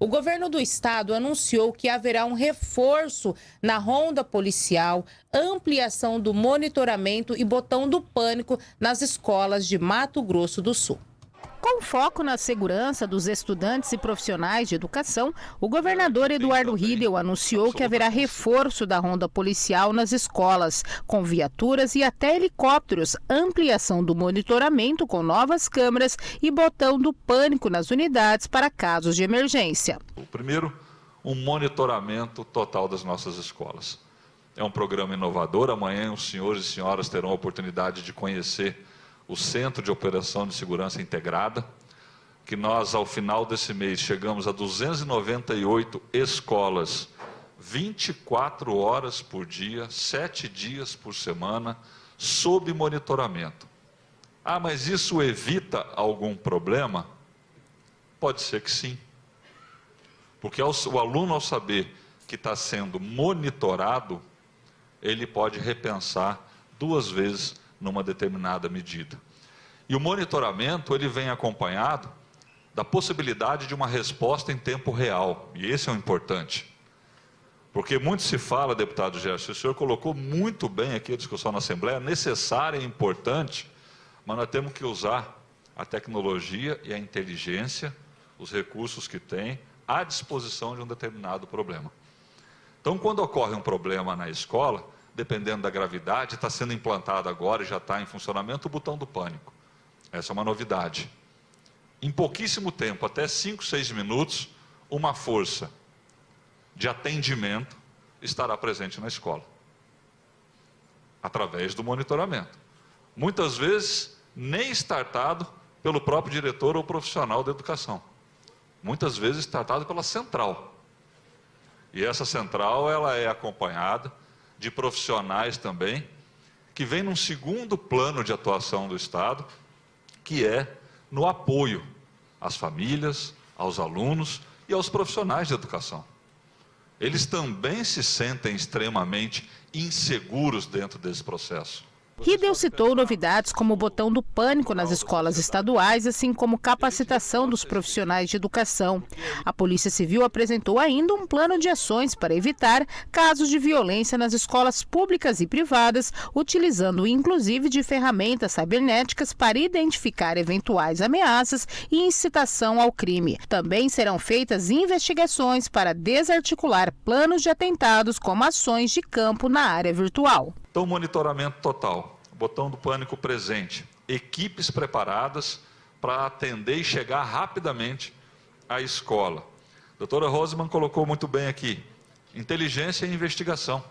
O governo do estado anunciou que haverá um reforço na ronda policial, ampliação do monitoramento e botão do pânico nas escolas de Mato Grosso do Sul. Com foco na segurança dos estudantes e profissionais de educação, o governador Eduardo Riedel anunciou que haverá reforço da ronda policial nas escolas, com viaturas e até helicópteros, ampliação do monitoramento com novas câmeras e botão do pânico nas unidades para casos de emergência. O primeiro, um monitoramento total das nossas escolas. É um programa inovador. Amanhã os senhores e senhoras terão a oportunidade de conhecer o Centro de Operação de Segurança Integrada, que nós, ao final desse mês, chegamos a 298 escolas, 24 horas por dia, 7 dias por semana, sob monitoramento. Ah, mas isso evita algum problema? Pode ser que sim. Porque o aluno, ao saber que está sendo monitorado, ele pode repensar duas vezes numa determinada medida. E o monitoramento ele vem acompanhado da possibilidade de uma resposta em tempo real, e esse é o importante. Porque muito se fala, deputado Gerson, o senhor colocou muito bem aqui a discussão na Assembleia, necessária e importante, mas nós temos que usar a tecnologia e a inteligência, os recursos que tem, à disposição de um determinado problema. Então, quando ocorre um problema na escola, dependendo da gravidade, está sendo implantado agora e já está em funcionamento o botão do pânico. Essa é uma novidade. Em pouquíssimo tempo, até 5, 6 minutos, uma força de atendimento estará presente na escola. Através do monitoramento. Muitas vezes, nem startado pelo próprio diretor ou profissional da educação. Muitas vezes startado pela central. E essa central ela é acompanhada de profissionais também, que vem num segundo plano de atuação do Estado, que é no apoio às famílias, aos alunos e aos profissionais de educação. Eles também se sentem extremamente inseguros dentro desse processo. Riedel citou novidades como o botão do pânico nas escolas estaduais, assim como capacitação dos profissionais de educação. A Polícia Civil apresentou ainda um plano de ações para evitar casos de violência nas escolas públicas e privadas, utilizando inclusive de ferramentas cibernéticas para identificar eventuais ameaças e incitação ao crime. Também serão feitas investigações para desarticular planos de atentados como ações de campo na área virtual. Então, monitoramento total, botão do pânico presente, equipes preparadas para atender e chegar rapidamente à escola. A doutora Roseman colocou muito bem aqui, inteligência e investigação.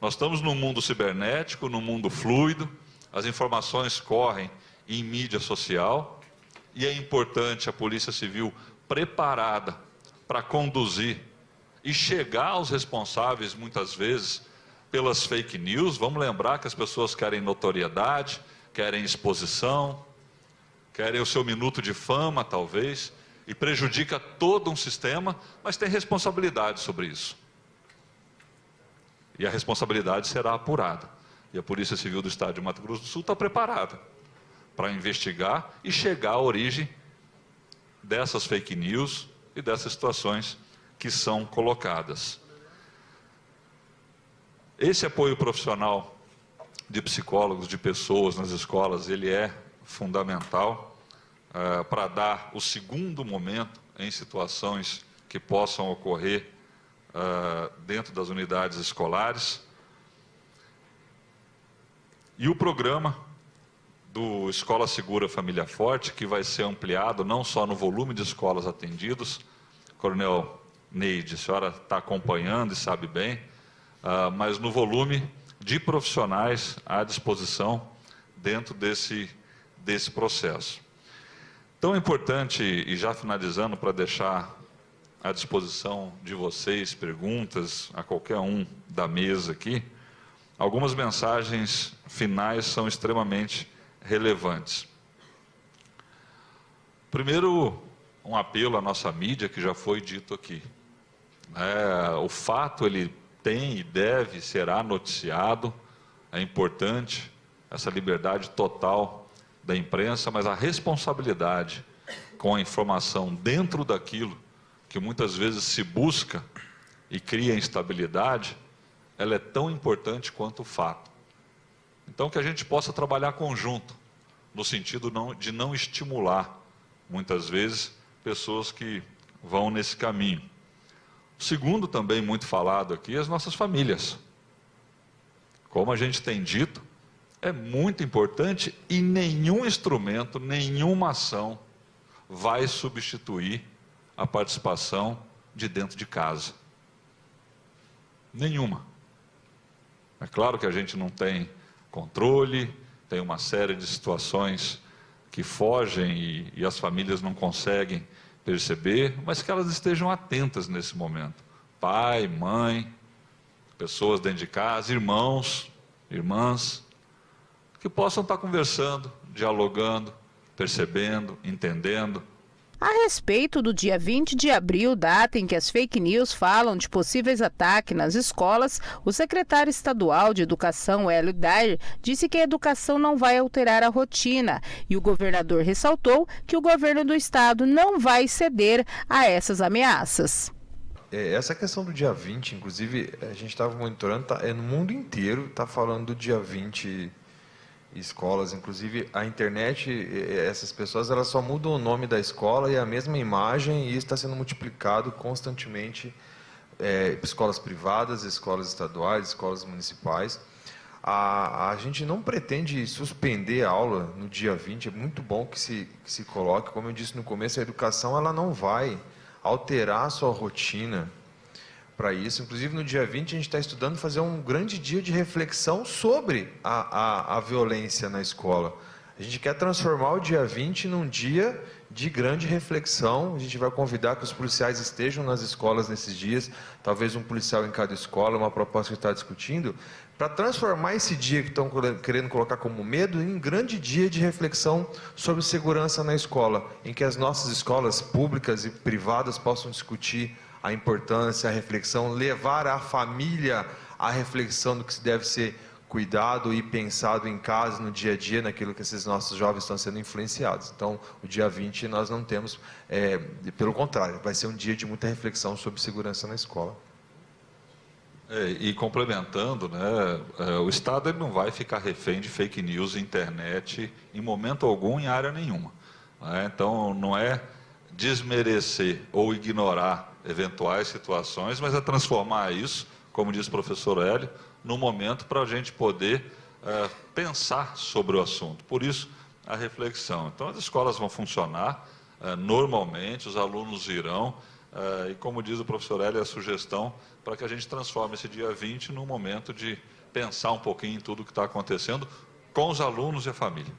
Nós estamos num mundo cibernético, num mundo fluido, as informações correm em mídia social e é importante a Polícia Civil preparada para conduzir e chegar aos responsáveis, muitas vezes, pelas fake news. Vamos lembrar que as pessoas querem notoriedade, querem exposição, querem o seu minuto de fama, talvez, e prejudica todo um sistema, mas tem responsabilidade sobre isso. E a responsabilidade será apurada. E a Polícia Civil do Estado de Mato Grosso do Sul está preparada para investigar e chegar à origem dessas fake news e dessas situações que são colocadas. Esse apoio profissional de psicólogos, de pessoas nas escolas, ele é fundamental uh, para dar o segundo momento em situações que possam ocorrer uh, dentro das unidades escolares. E o programa do Escola Segura Família Forte, que vai ser ampliado não só no volume de escolas atendidos, Coronel Neide, a senhora está acompanhando e sabe bem, uh, mas no volume de profissionais à disposição dentro desse, desse processo. É importante, e já finalizando, para deixar à disposição de vocês perguntas, a qualquer um da mesa aqui, algumas mensagens finais são extremamente relevantes. Primeiro, um apelo à nossa mídia, que já foi dito aqui. É, o fato, ele tem e deve, será noticiado. É importante essa liberdade total da imprensa, mas a responsabilidade com a informação dentro daquilo que muitas vezes se busca e cria instabilidade, ela é tão importante quanto o fato. Então, que a gente possa trabalhar conjunto, no sentido não, de não estimular, muitas vezes, pessoas que vão nesse caminho. O segundo, também muito falado aqui, as nossas famílias. Como a gente tem dito, é muito importante e nenhum instrumento, nenhuma ação vai substituir a participação de dentro de casa. Nenhuma. É claro que a gente não tem controle, tem uma série de situações que fogem e, e as famílias não conseguem perceber, mas que elas estejam atentas nesse momento. Pai, mãe, pessoas dentro de casa, irmãos, irmãs, que possam estar conversando, dialogando, percebendo, entendendo, a respeito do dia 20 de abril, data em que as fake news falam de possíveis ataques nas escolas, o secretário estadual de Educação, Hélio Dair, disse que a educação não vai alterar a rotina e o governador ressaltou que o governo do estado não vai ceder a essas ameaças. É, essa questão do dia 20, inclusive, a gente estava monitorando, tá, é no mundo inteiro, está falando do dia 20 escolas, inclusive a internet, essas pessoas elas só mudam o nome da escola e a mesma imagem e está sendo multiplicado constantemente é, escolas privadas, escolas estaduais, escolas municipais. A, a gente não pretende suspender a aula no dia 20, é muito bom que se, que se coloque, como eu disse no começo, a educação ela não vai alterar a sua rotina, para isso. Inclusive, no dia 20, a gente está estudando fazer um grande dia de reflexão sobre a, a, a violência na escola. A gente quer transformar o dia 20 num dia de grande reflexão. A gente vai convidar que os policiais estejam nas escolas nesses dias, talvez um policial em cada escola, uma proposta que está discutindo, para transformar esse dia que estão querendo colocar como medo em um grande dia de reflexão sobre segurança na escola, em que as nossas escolas públicas e privadas possam discutir a importância, a reflexão, levar a família à reflexão do que deve ser cuidado e pensado em casa, no dia a dia, naquilo que esses nossos jovens estão sendo influenciados. Então, o dia 20 nós não temos, é, pelo contrário, vai ser um dia de muita reflexão sobre segurança na escola. É, e complementando, né, é, o Estado não vai ficar refém de fake news, internet, em momento algum, em área nenhuma. Né? Então, não é desmerecer ou ignorar eventuais situações, mas é transformar isso, como diz o professor Hélio, no momento para a gente poder é, pensar sobre o assunto. Por isso, a reflexão. Então, as escolas vão funcionar é, normalmente, os alunos irão, é, e como diz o professor Hélio, a sugestão para que a gente transforme esse dia 20 num momento de pensar um pouquinho em tudo o que está acontecendo com os alunos e a família.